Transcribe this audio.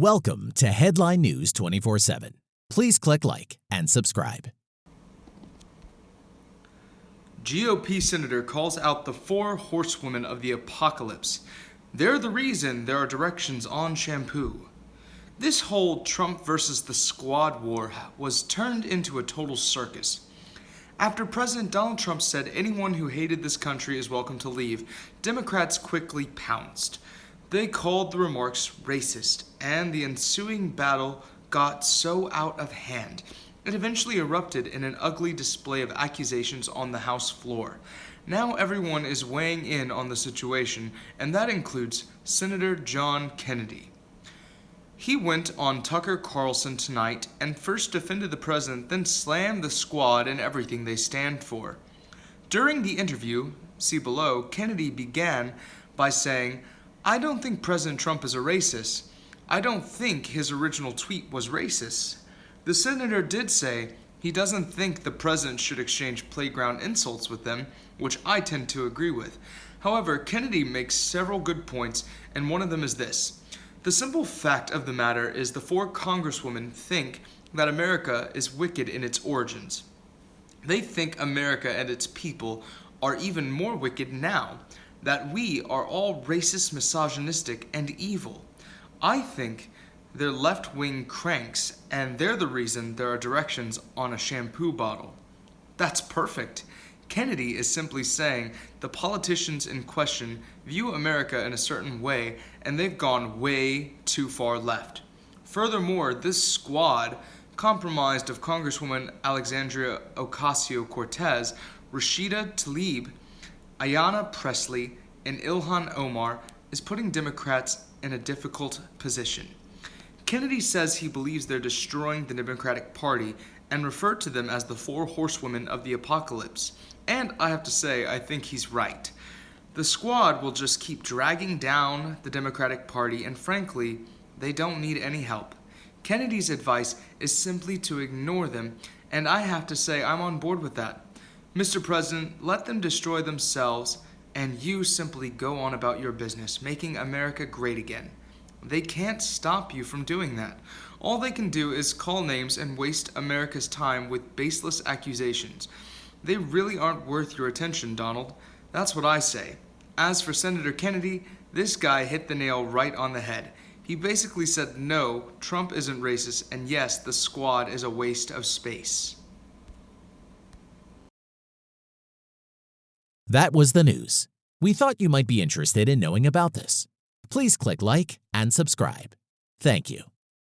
Welcome to Headline News 24 7. Please click like and subscribe. GOP senator calls out the four horsewomen of the apocalypse. They're the reason there are directions on shampoo. This whole Trump versus the squad war was turned into a total circus. After President Donald Trump said anyone who hated this country is welcome to leave, Democrats quickly pounced. They called the remarks racist, and the ensuing battle got so out of hand. It eventually erupted in an ugly display of accusations on the House floor. Now everyone is weighing in on the situation, and that includes Senator John Kennedy. He went on Tucker Carlson tonight and first defended the president, then slammed the squad and everything they stand for. During the interview, see below, Kennedy began by saying, I don't think President Trump is a racist. I don't think his original tweet was racist. The senator did say he doesn't think the president should exchange playground insults with them, which I tend to agree with. However, Kennedy makes several good points, and one of them is this. The simple fact of the matter is the four congresswomen think that America is wicked in its origins. They think America and its people are even more wicked now, that we are all racist, misogynistic, and evil. I think they're left-wing cranks, and they're the reason there are directions on a shampoo bottle. That's perfect. Kennedy is simply saying the politicians in question view America in a certain way and they've gone way too far left. Furthermore, this squad, comprised of Congresswoman Alexandria Ocasio-Cortez, Rashida Tlaib, Ayanna Pressley and Ilhan Omar, is putting Democrats in a difficult position. Kennedy says he believes they're destroying the Democratic Party and referred to them as the four horsewomen of the apocalypse. And I have to say, I think he's right. The squad will just keep dragging down the Democratic Party, and frankly, they don't need any help. Kennedy's advice is simply to ignore them, and I have to say I'm on board with that. Mr. President, let them destroy themselves, and you simply go on about your business, making America great again. They can't stop you from doing that. All they can do is call names and waste America's time with baseless accusations. They really aren't worth your attention, Donald. That's what I say. As for Senator Kennedy, this guy hit the nail right on the head. He basically said no, Trump isn't racist, and yes, the squad is a waste of space. That was the news. We thought you might be interested in knowing about this please click like and subscribe. Thank you.